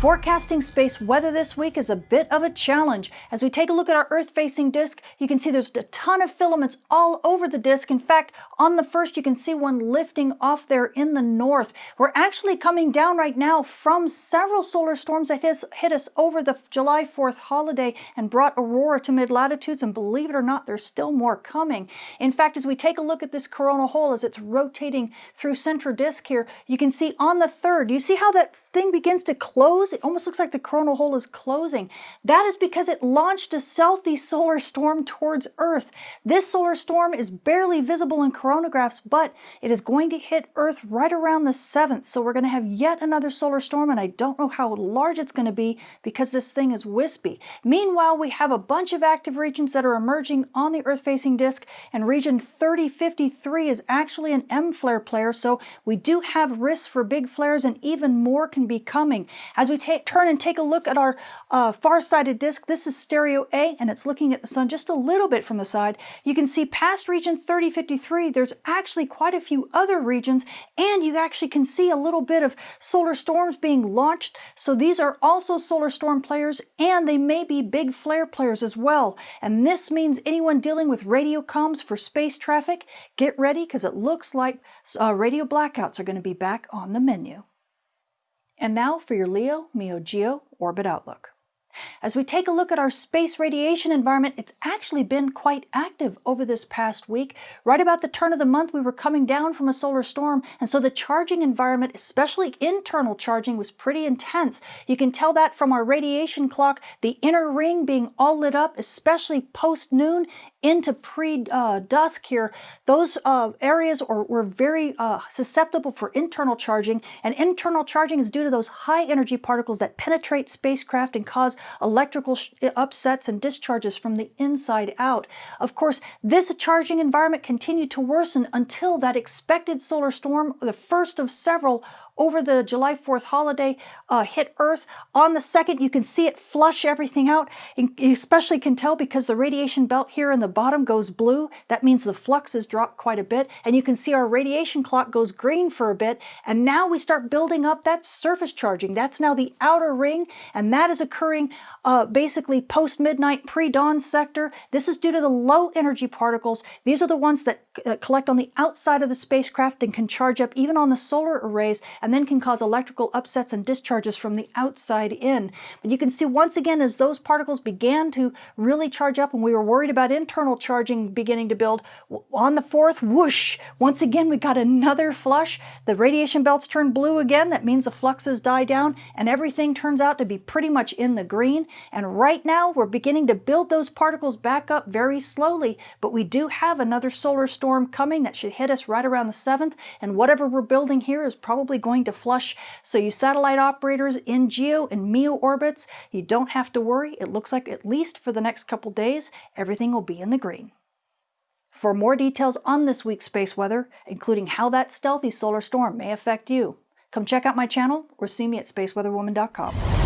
Forecasting space weather this week is a bit of a challenge. As we take a look at our Earth-facing disk, you can see there's a ton of filaments all over the disk. In fact, on the first, you can see one lifting off there in the north. We're actually coming down right now from several solar storms that hit, hit us over the July 4th holiday and brought aurora to mid-latitudes, and believe it or not, there's still more coming. In fact, as we take a look at this coronal hole as it's rotating through central disk here, you can see on the third, you see how that thing begins to close. It almost looks like the coronal hole is closing. That is because it launched a southeast solar storm towards Earth. This solar storm is barely visible in coronagraphs, but it is going to hit Earth right around the 7th. So we're going to have yet another solar storm, and I don't know how large it's going to be because this thing is wispy. Meanwhile, we have a bunch of active regions that are emerging on the Earth-facing disk, and region 3053 is actually an M-flare player, so we do have risks for big flares and even more can be coming. As we turn and take a look at our uh, far-sided disk, this is stereo A and it's looking at the sun just a little bit from the side. You can see past region 3053, there's actually quite a few other regions and you actually can see a little bit of solar storms being launched. So these are also solar storm players and they may be big flare players as well. And this means anyone dealing with radio comms for space traffic, get ready because it looks like uh, radio blackouts are going to be back on the menu. And now for your Leo Meo Geo Orbit Outlook. As we take a look at our space radiation environment, it's actually been quite active over this past week. Right about the turn of the month, we were coming down from a solar storm, and so the charging environment, especially internal charging, was pretty intense. You can tell that from our radiation clock, the inner ring being all lit up, especially post-noon into pre-dusk here. Those uh, areas are, were very uh, susceptible for internal charging, and internal charging is due to those high energy particles that penetrate spacecraft and cause electrical uh, upsets and discharges from the inside out. Of course, this charging environment continued to worsen until that expected solar storm, the first of several over the July 4th holiday uh, hit Earth. On the second, you can see it flush everything out. You especially can tell because the radiation belt here in the bottom goes blue. That means the flux has dropped quite a bit. And you can see our radiation clock goes green for a bit. And now we start building up that surface charging. That's now the outer ring. And that is occurring uh, basically post-midnight, pre-dawn sector. This is due to the low energy particles. These are the ones that uh, collect on the outside of the spacecraft and can charge up even on the solar arrays. And and then can cause electrical upsets and discharges from the outside in. But you can see once again as those particles began to really charge up and we were worried about internal charging beginning to build, on the fourth, whoosh, once again we got another flush. The radiation belts turn blue again. That means the fluxes die down and everything turns out to be pretty much in the green. And right now we're beginning to build those particles back up very slowly, but we do have another solar storm coming that should hit us right around the 7th. And whatever we're building here is probably going going to flush. So you satellite operators in GEO and MEO orbits, you don't have to worry. It looks like at least for the next couple days, everything will be in the green. For more details on this week's space weather, including how that stealthy solar storm may affect you, come check out my channel or see me at spaceweatherwoman.com.